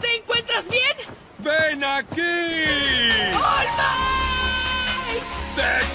¿Te encuentras bien? ¡Ven aquí! ¡All ¡Te